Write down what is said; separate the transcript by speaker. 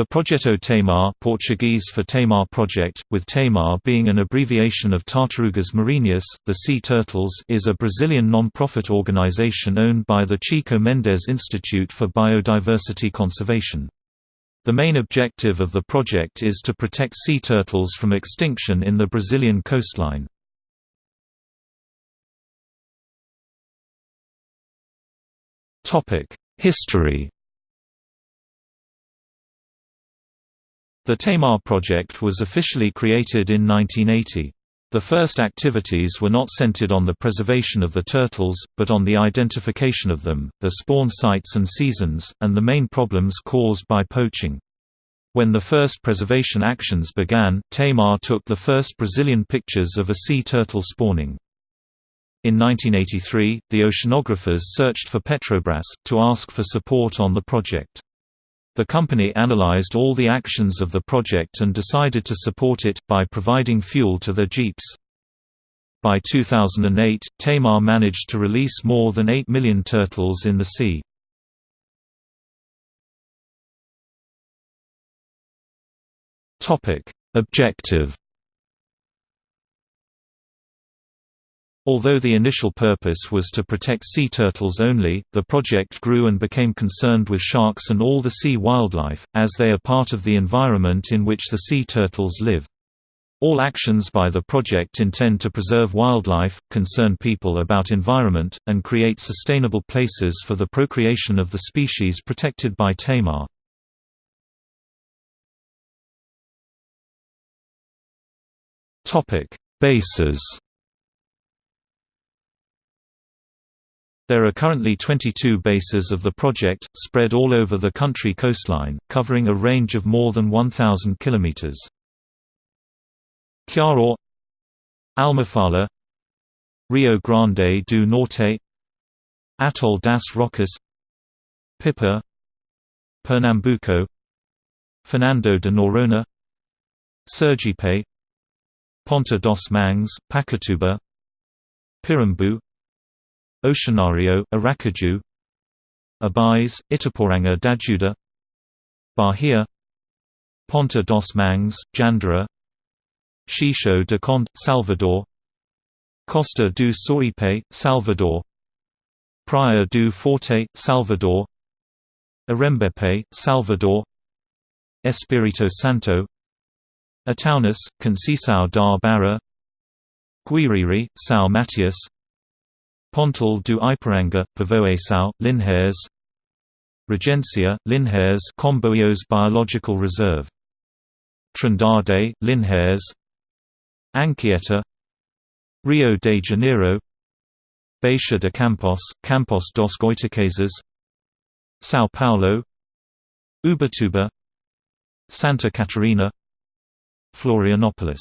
Speaker 1: The Projeto Tamar Portuguese for Tamar Project, with Tamar being an abbreviation of Tartarugas Marinhas, the sea turtles is a Brazilian non-profit organization owned by the Chico Mendes Institute for Biodiversity Conservation. The main objective of the project is to protect sea turtles from extinction in the Brazilian coastline. History The Tamar project was officially created in 1980. The first activities were not centered on the preservation of the turtles, but on the identification of them, their spawn sites and seasons, and the main problems caused by poaching. When the first preservation actions began, Tamar took the first Brazilian pictures of a sea turtle spawning. In 1983, the oceanographers searched for Petrobras, to ask for support on the project. The company analyzed all the actions of the project and decided to support it, by providing fuel to their jeeps. By 2008, Tamar managed to release more than 8 million turtles in the sea. Objective Although the initial purpose was to protect sea turtles only, the project grew and became concerned with sharks and all the sea wildlife, as they are part of the environment in which the sea turtles live. All actions by the project intend to preserve wildlife, concern people about environment, and create sustainable places for the procreation of the species protected by Tamar. Bases There are currently 22 bases of the project, spread all over the country coastline, covering a range of more than 1,000 km. Ceará Almofala Rio Grande do Norte Atoll das Rocas Pipa Pernambuco Fernando de Noronha Sergipe Ponta dos Mangues, Pacatuba Pirambu Oceanário, Aracaju. Abais, Itaporanga d'Ajuda. Bahia. Ponta dos Mangues, Jandira Xixo de Conde, Salvador. Costa do Sauípe, Salvador. Praia do Forte, Salvador. Arembepe, Salvador. Espírito Santo. Itaúnas, Conceição da Barra. Guiriri, São Mateus Pontal do Ipiranga, Povoação, Linhares Regencia, Linhares Comboios Biological Reserve. Trindade, Linhares Anchieta. Rio de Janeiro. Bacia de Campos, Campos dos Goitacazes. São Paulo. Ubatuba. Santa Catarina. Florianópolis